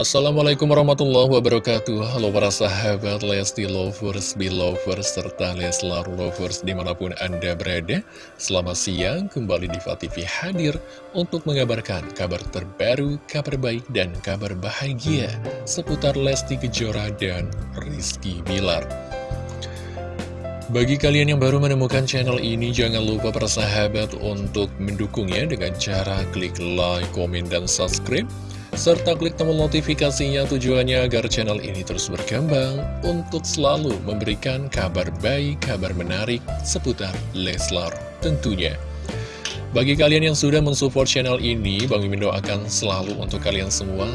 Assalamualaikum warahmatullahi wabarakatuh. Halo para sahabat Lesti Lovers, Belovers, serta Leslar Lovers di mana pun Anda berada. Selamat siang, kembali di TV hadir untuk mengabarkan kabar terbaru, kabar baik, dan kabar bahagia Seputar Lesti Kejora dan Rizky Bilar. Bagi kalian yang baru menemukan channel ini, jangan lupa persahabat untuk mendukungnya dengan cara klik like, komen, dan subscribe serta klik tombol notifikasinya tujuannya agar channel ini terus berkembang untuk selalu memberikan kabar baik, kabar menarik seputar Leslar tentunya. Bagi kalian yang sudah mensupport channel ini, Bang Mimin doakan selalu untuk kalian semua,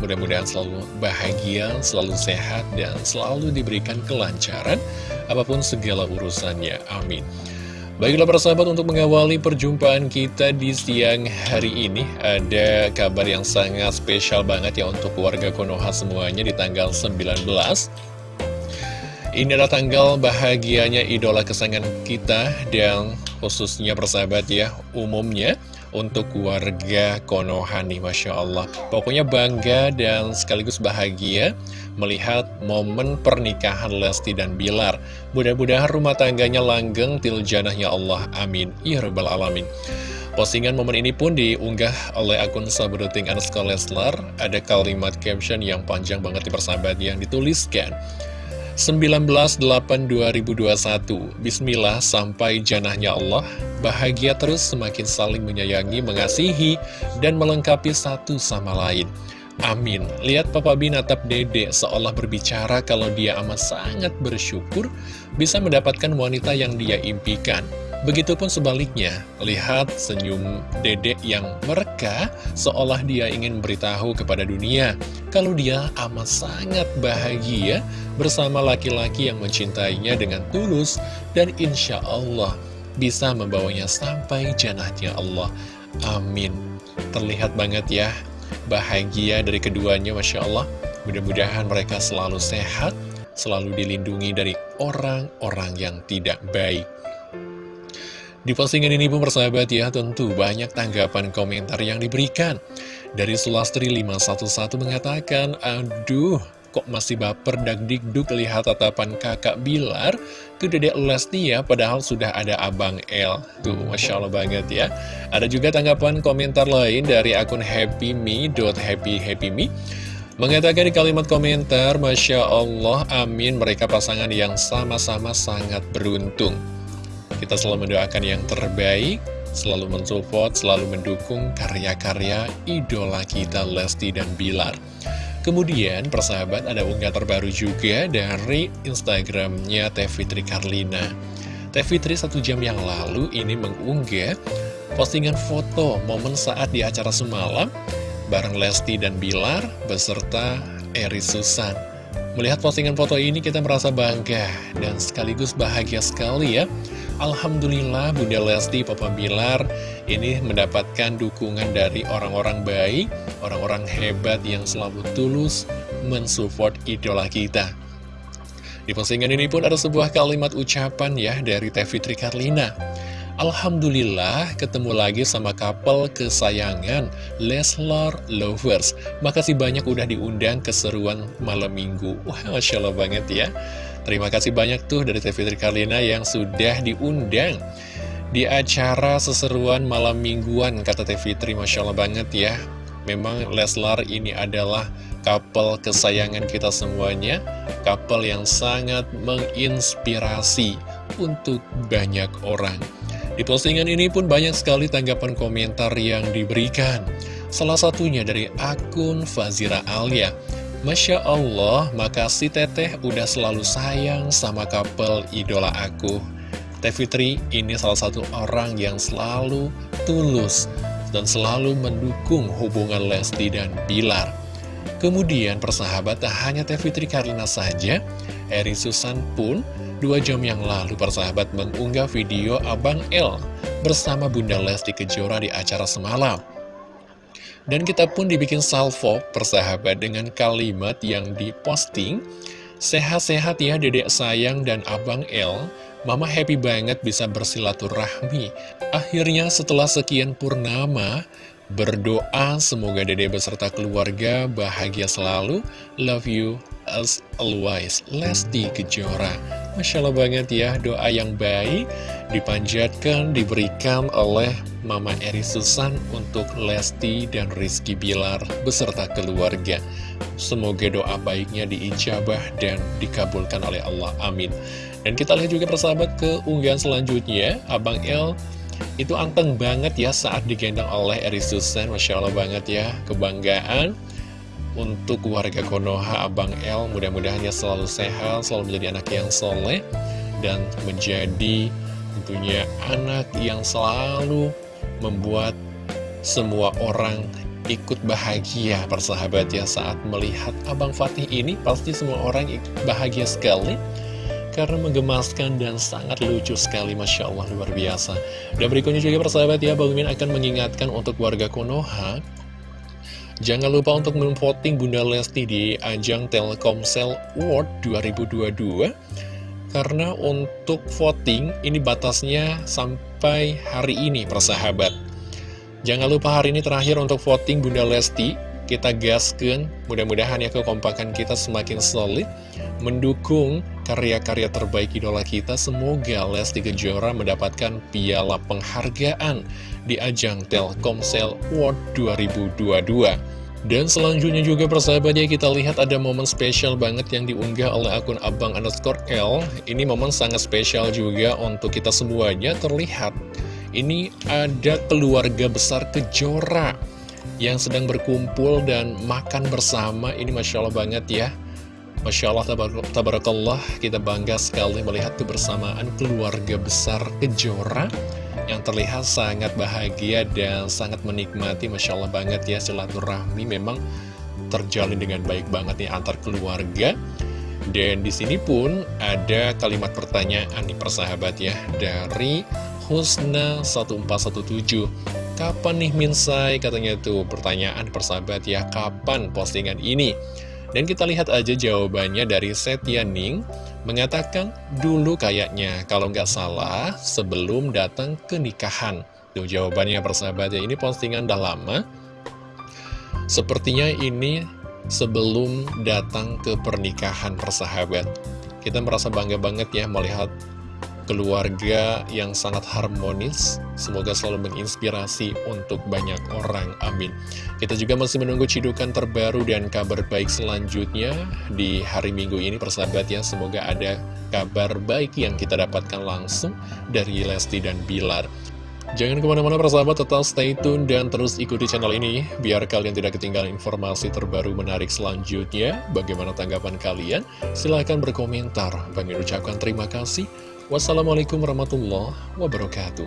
mudah-mudahan selalu bahagia, selalu sehat, dan selalu diberikan kelancaran, apa pun segala urusannya. Amin. Baiklah persahabat untuk mengawali perjumpaan kita di siang hari ini Ada kabar yang sangat spesial banget ya untuk warga Konoha semuanya di tanggal 19 Ini adalah tanggal bahagianya idola kesayangan kita dan khususnya persahabat ya umumnya untuk warga Konoha nih Masya Allah Pokoknya bangga dan sekaligus bahagia melihat momen pernikahan Lesti dan Bilar. Mudah-mudahan rumah tangganya langgeng tiljanahnya Allah. Amin. Ya Alamin. Postingan momen ini pun diunggah oleh akun Sabruting Anuska Leslar. Ada kalimat caption yang panjang banget di persahabat yang dituliskan. 19-8-2021 Bismillah sampai janahnya Allah Bahagia terus semakin saling menyayangi, mengasihi, dan melengkapi satu sama lain Amin. Lihat Papa B natap dede seolah berbicara kalau dia amat sangat bersyukur bisa mendapatkan wanita yang dia impikan. Begitupun sebaliknya, lihat senyum dedek yang mereka seolah dia ingin beritahu kepada dunia kalau dia amat sangat bahagia bersama laki-laki yang mencintainya dengan tulus dan insya Allah bisa membawanya sampai janahnya Allah. Amin. Terlihat banget ya bahagia dari keduanya Masya Allah Mudah-mudahan mereka selalu sehat Selalu dilindungi dari orang-orang yang tidak baik Di postingan ini pun persahabat ya Tentu banyak tanggapan komentar yang diberikan. Dari Sulastri 511 mengatakan Aduh kok masih baper dagdikduk lihat tatapan kakak Bilar? Ke dedek Lesti ya padahal sudah ada abang L tuh Masya Allah banget ya. Ada juga tanggapan komentar lain dari akun happyme.happyhappyme mengatakan di kalimat komentar Masya Allah amin. Mereka pasangan yang sama-sama sangat beruntung kita selalu mendoakan yang terbaik selalu mensupport, selalu mendukung karya-karya idola kita Lesti dan Bilar. Kemudian persahabat ada unggah terbaru juga dari Instagramnya Teh Fitri Karlina. Teh Fitri satu jam yang lalu ini mengunggah postingan foto momen saat di acara semalam bareng Lesti dan Bilar beserta Eri Susan. Melihat postingan foto ini kita merasa bangga dan sekaligus bahagia sekali ya Alhamdulillah Bunda Lesti, Papa Bilar ini mendapatkan dukungan dari orang-orang baik, orang-orang hebat yang selalu tulus mensupport idola kita. Di postingan ini pun ada sebuah kalimat ucapan ya dari Teh Fitri Karlina. Alhamdulillah ketemu lagi sama couple kesayangan Leslar Lovers Makasih banyak udah diundang keseruan malam minggu Wah Masya Allah banget ya Terima kasih banyak tuh dari TV Trikarlina yang sudah diundang di acara seseruan malam mingguan kata TV Tri. Masya Allah banget ya. Memang Leslar ini adalah couple kesayangan kita semuanya Couple yang sangat menginspirasi untuk banyak orang. Di postingan ini pun banyak sekali tanggapan komentar yang diberikan. Salah satunya dari akun Fazira Alia Masya Allah, makasih teteh udah selalu sayang sama couple idola aku. Teh Fitri ini salah satu orang yang selalu tulus dan selalu mendukung hubungan Lesti dan Bilar. Kemudian persahabat tak hanya Teh Fitri Karina saja, Eri Susan pun dua jam yang lalu persahabat mengunggah video Abang L bersama Bunda Lesti Kejora di acara semalam. Dan kita pun dibikin salvo persahabat dengan kalimat yang diposting Sehat-sehat ya dedek sayang dan abang El Mama happy banget bisa bersilaturahmi Akhirnya setelah sekian purnama berdoa semoga dede beserta keluarga bahagia selalu. Love you as always. Lesti Kejora. Masya Allah banget ya, doa yang baik dipanjatkan, diberikan oleh Mama Eri Susan untuk Lesti dan Rizky Bilar beserta keluarga. Semoga doa baiknya diijabah dan dikabulkan oleh Allah. Amin. Dan kita lihat juga persahabat ke unggahan selanjutnya, Abang El itu anteng banget ya saat digendong oleh Eri Susan, Masya Allah banget ya, kebanggaan untuk warga Konoha Abang El. Mudah-mudahan dia selalu sehat, selalu menjadi anak yang soleh, dan menjadi tentunya anak yang selalu membuat semua orang ikut bahagia. Persahabat ya saat melihat Abang Fatih ini pasti semua orang bahagia sekali karena menggemaskan dan sangat lucu sekali. Masya Allah luar biasa. Dan berikutnya juga persahabat ya Bang Min akan mengingatkan untuk warga Konoha Jangan lupa untuk memvoting Bunda Lesti di ajang Telkomsel World 2022 Karena untuk voting ini batasnya sampai hari ini persahabat Jangan lupa hari ini terakhir untuk voting Bunda Lesti kita gaskan, mudah-mudahan ya kekompakan kita semakin solid, mendukung karya-karya terbaik idola kita. Semoga Lesti Kejora mendapatkan piala penghargaan di ajang Telkomsel World 2022. Dan selanjutnya juga persahabatnya kita lihat ada momen spesial banget yang diunggah oleh akun abang underscore L. Ini momen sangat spesial juga untuk kita semuanya terlihat. Ini ada keluarga besar Kejora yang sedang berkumpul dan makan bersama. Ini Masya Allah banget ya. Masya Allah, tabarakallah, kita bangga sekali melihat kebersamaan keluarga besar Kejora yang terlihat sangat bahagia dan sangat menikmati. Masya Allah banget ya, silaturahmi memang terjalin dengan baik banget nih antar keluarga. Dan di sini pun ada kalimat pertanyaan nih persahabat ya dari Husna 1417 Kapan nih Minsai? Katanya itu pertanyaan persahabat ya, kapan postingan ini? Dan kita lihat aja jawabannya dari Setia Ning mengatakan dulu kayaknya kalau nggak salah sebelum datang ke nikahan. Tuh jawabannya persahabat ya, ini postingan udah lama. Sepertinya ini sebelum datang ke pernikahan persahabat. Kita merasa bangga banget ya melihat keluarga yang sangat harmonis. Semoga selalu menginspirasi untuk banyak orang. Amin. Kita juga masih menunggu cidukan terbaru dan kabar baik selanjutnya di hari Minggu ini, persahabat ya. Semoga ada kabar baik yang kita dapatkan langsung dari Lesti dan Bilar. Jangan ke mana-mana persahabat, tetap stay tune dan terus ikuti channel ini biar kalian tidak ketinggalan informasi terbaru menarik selanjutnya. Bagaimana tanggapan kalian? Silahkan berkomentar. Kami ucapkan terima kasih. Wassalamualaikum warahmatullahi wabarakatuh.